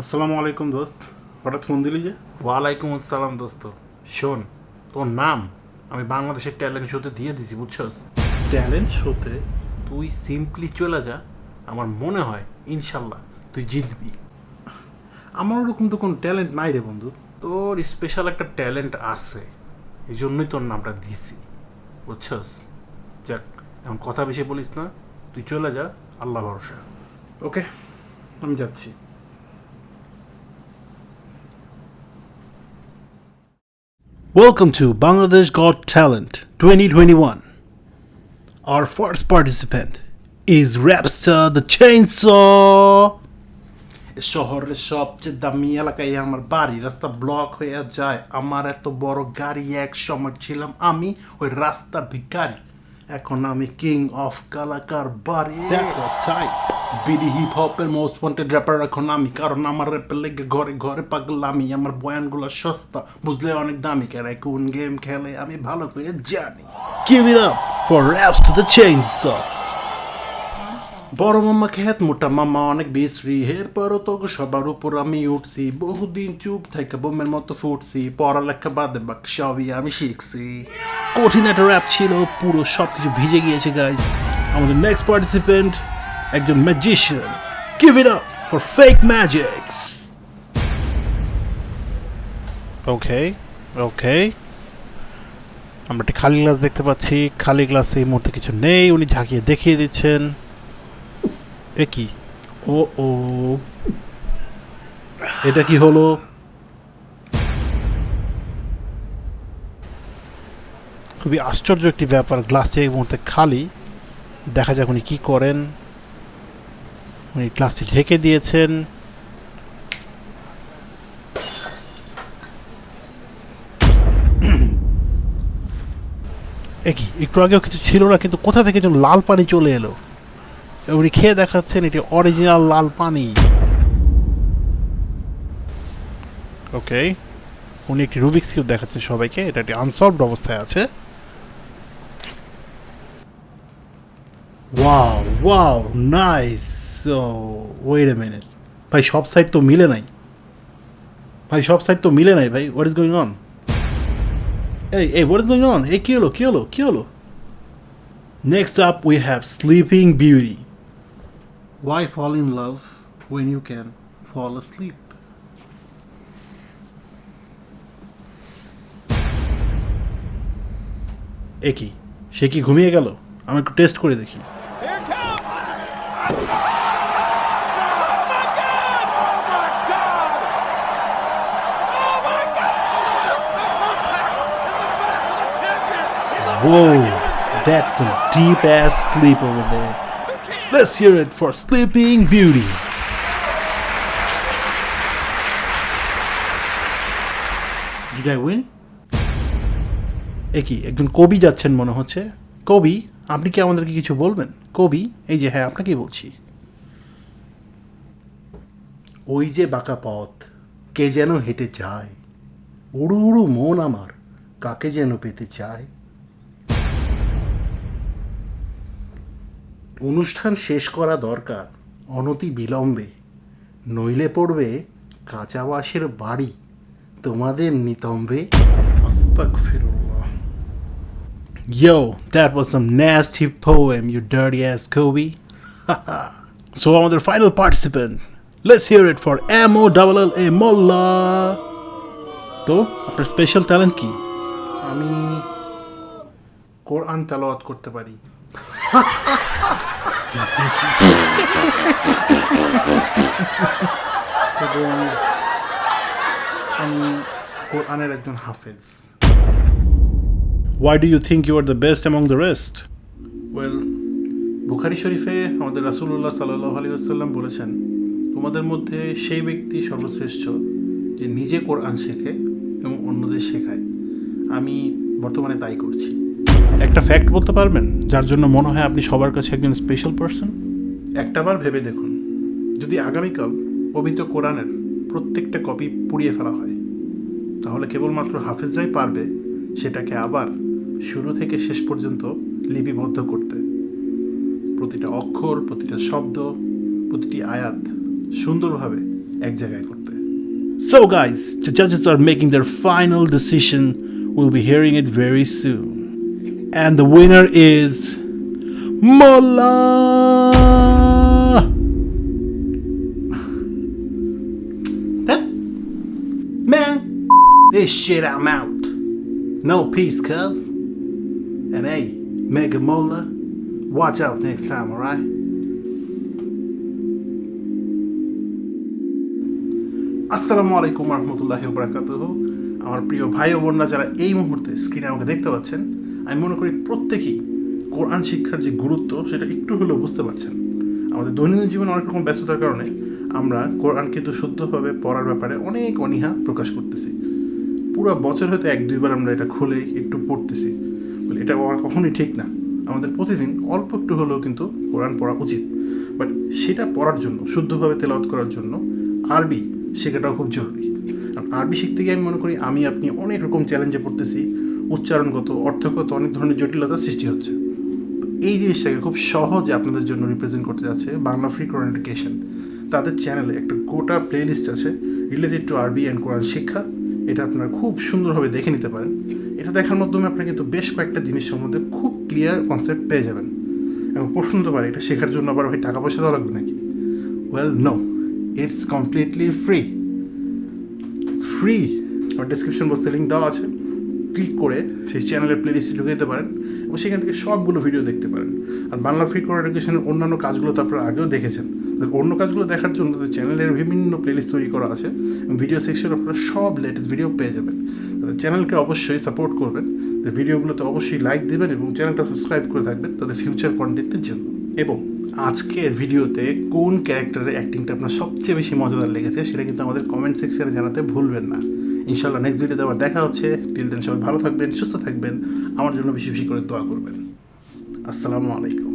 আসসালামু আলাইকুম দোস্ত। হঠাৎ ফোন দিলি যে? ওয়ালাইকুম আসসালাম দোস্ত। শোন তোর নাম? আমি বাংলাদেশের ট্যালেন্ট শোতে দিয়ে দিছি বুঝছস? ট্যালেন্ট শোতে তুই সিম্পলি চলে যা আমার মনে হয় ইনশাল্লাহ তুই জিতবি। আমার ওরকম তো কোনো ট্যালেন্ট নাই রে বন্ধু। তোর স্পেশাল একটা ট্যালেন্ট আছে এই জন্যই তোর নামটা দিছি বুঝছস? যাক এখন কথা বেশি বলিস না তুই চলে যা আল্লাহ ভরসা। ওকে আমি যাচ্ছি। Welcome to Bangladesh Got Talent 2021. Our first participant is Rapstar the Chainsaw. শহরের সবচেয়ে দামি এলাকায় আমার বাড়ি রাস্তা ব্লক হয়ে যায় আমার এত বড় গাড়ি এক সময় ছিলাম আমি ওই রাস্তার ভিখারি এখন আমি কিং অফ কালাকার বাড়ি That was tight. BD hip হপের most wanted rapper এখন আমি, কারণ আমার র্যাপের লেগে ঘরে ঘরে পাগলামি, আমার বয়ানগুলো সস্তা, বুঝলে অনেক দামি, কেন কোন গেম খেলে আমি ভালো করে জানি। Give it up for raps to the chainsaw. বড় মামা খেত, মোটা মামা অনেক বিশ্রী এরপরও তো সবার উপর আমি উঠছি, বহুদিন চুপ থেকে বোমের মতো ফুটছি, পড়ালেখা বাদে বাক সবই আমি শিখছি। কঠিন একটা র্যাপ ছিল, পুরো সব কিছু ভিজে গিয়েছে গাইজ আমাদের নেক্সট পার্টিসিপেন্ট একজন magician give it up for fake magics okay okay আমরা একটা খালি গ্লাস দেখতে পাচ্ছি। খালি গ্লাসে এই মুহূর্তে কিছু নেই। উনি ঝাঁকিয়ে দেখিয়ে দিচ্ছেন। এ কি? ও ও। এটা কি হলো? খুবই আশ্চর্য একটি ব্যাপার। গ্লাসটি এই মুহূর্তে খালি। দেখা যাক উনি কী করেন। উনি গ্লাসটি ঢেকে দিয়েছেন। একই একটু আগেও কিছু ছিল না, কিন্তু কোথা থেকে যেন লাল পানি চলে এলো। উনি খেয়ে দেখাচ্ছেন এটি অরিজিনাল লাল পানি। ওকে উনি একটি রুবিক্স কিউব দেখাচ্ছেন সবাইকে, এটা একটি আনসলভড অবস্থায় আছে। Wow wow nice wait a minute ভাই সব সাইড তো মিলে নাই। ভাই সব সাইড তো মিলে নাই, ভাই। হোয়াট ইজ গোয়িং অন এই এই হোয়াট ইজ গোয়িং অন এই কি হলো কি হলো কি হলো? Next up we have sleeping beauty Why fall in love when you can fall asleep? এ কি সে কি ঘুমিয়ে গেল? আমি একটু টেস্ট করে দেখি। Whoa, that's some deep ass sleep over there. Let's hear it for Sleeping Beauty. Did I win? এ একজন কবি যাচ্ছেন মনে হচ্ছে কবি আপনি কি আমাদেরকে কিছু বলবেন কবি এই যে হ্যাঁ আপনাকেই বলছি ওই যে বাঁকা পথ কে যেন হেঁটে যায় উড়ু উড়ু মন আমার কাকে যেন পেতে চায় অনুষ্ঠান শেষ করা দরকার অনতি বিলম্বে নইলে পড়বে কাঁচা বাঁশের বাড়ি তোমাদের নিতম্বে Yo, that was some nasty poem, you dirty ass Kobe. so I'm the final participant. Let's hear it for M O L L A Molla. তো আপনার স্পেশাল ট্যালেন্ট কি আমি কোরআন তেলাওয়াত করতে পারি এবং আমি কোরআনের একজন হাফেজ। Why do you think you are the best among the rest? Well, বুখারি শরীফে আমাদের রাসূলুল্লাহ সাল্লাহ আলী আসাল্লাম বলেছেন তোমাদের মধ্যে সেই ব্যক্তি সর্বশ্রেষ্ঠ যে নিজে কোরআন শেখে এবং অন্যদের শেখায়। আমি বর্তমানে তাই করছি। একটা ফ্যাক্ট বলতে পারবেন? যার জন্য মনে হয় আপনি সবার কাছে একজন স্পেশাল পারসন একটাবার ভেবে দেখুন। যদি আগামীকাল পবিত্র কোরআনের প্রত্যেকটা কপি পুড়িয়ে ফেলা হয় তাহলে কেবলমাত্র হাফেজরাই পারবে সেটাকে আবার শুরু থেকে শেষ পর্যন্ত লিপিবদ্ধ করতে। প্রতিটা অক্ষর প্রতিটা শব্দ প্রতিটি আয়াত সুন্দরভাবে এক জায়গায় করতে। So guys, the judges are making their final decision. We'll be hearing it very. And the winner is Mola! That man, this shit I'm out. No peace, cuz. And hey, Mega Mola, watch out next time, alright? আসসালামু আলাইকুম রহমতুল্লাহ বরাকাত আমার প্রিয় ভাই ও বোনরা যারা এই মুহূর্তে স্ক্রিনে আমাকে দেখতে পাচ্ছেন আমি মনে করি প্রত্যেকেই কোরআন শিক্ষার যে গুরুত্ব, সেটা একটু হলেও বুঝতে পারছেন। আমাদের দৈনন্দিন জীবনে অনেক রকম ব্যস্ততার কারণে আমরা কোরআন কিন্তু শুদ্ধভাবে পড়ার ব্যাপারে অনেক অনীহা প্রকাশ করতেছি। পুরো বছর হয়তো এক, দুইবার আমরা এটা খুলে একটু পড়তেছি। বলে এটা কখনোই ঠিক না। আমাদের প্রতিদিন অল্প একটু হলেও কিন্তু কোরআন পড়া উচিত। বাট সেটা পড়ার জন্য, শুদ্ধভাবে তেলাওয়াত করার জন্য আরবি শেখাটাও খুব জরুরি। কারণ আরবি শিখতে গিয়ে আমি মনে করি আমি আপনি অনেক রকম চ্যালেঞ্জে পড়তেছি। উচ্চারণগত, অর্থগত অনেক ধরনের জটিলতা সৃষ্টি হচ্ছে। এই জিনিসটাকে খুব সহজে আপনাদের জন্য রিপ্রেজেন্ট করতে যাচ্ছে বাংলা ফ্রি কোরআন তাদের চ্যানেলে একটা গোটা প্লেলিস্ট আছে related to Arbi and Quran শিক্ষা। এটা আপনারা খুব সুন্দরভাবে দেখে নিতে পারেন। এটা দেখার মাধ্যমে আপনারা কিন্তু বেশ কয়েকটা জিনিস সম্বন্ধে খুব ক্লিয়ার কনসেপ্ট পেয়ে যাবেন। এবং প্রশ্ন হতে পারে, এটা শেখার জন্য আবার ভাই টাকা পয়সা দেওয়া লাগবে নাকি? Well no it's completely free free R description বক্সে লিঙ্ক দেওয়া আছে। ক্লিক করে সেই চ্যানেলের প্লেলিস্টে ঢুকে যেতে পারেন এবং সেখান থেকে সবগুলো ভিডিও দেখতে পারেন। আর বাংলা ফ্রি কোর এডুকেশনের অন্যান্য কাজগুলো তো আপনারা আগেও দেখেছেন। অন্য কাজগুলো দেখার জন্য তাদের চ্যানেলের বিভিন্ন প্লেলিস্ট তৈরি করা আছে ভিডিও সেকশন আপনারা সব লেটেস্ট ভিডিও পেয়ে যাবেন। তাদের চ্যানেলকে অবশ্যই সাপোর্ট করবেন। ভিডিওগুলোতে অবশ্যই লাইক দেবেন এবং চ্যানেলটা সাবস্ক্রাইব করে থাকবেন তাদের ফিউচার কন্টেন্টের জন্য। এবং আজকের ভিডিওতে কোন ক্যারেক্টারের অ্যাক্টিংটা আপনার সবচেয়ে বেশি মজাদার লেগেছে সেটা কিন্তু আমাদের কমেন্ট সেকশনে জানাতে ভুলবেন না। ইনশাল্লাহ নেক্সট ভিডিওতে আবার দেখা হচ্ছে। টিল দেন সবাই ভালো থাকবেন, সুস্থ থাকবেন। আমার জন্য বেশি বেশি করে দোয়া করবেন। আসসালামু আলাইকুম।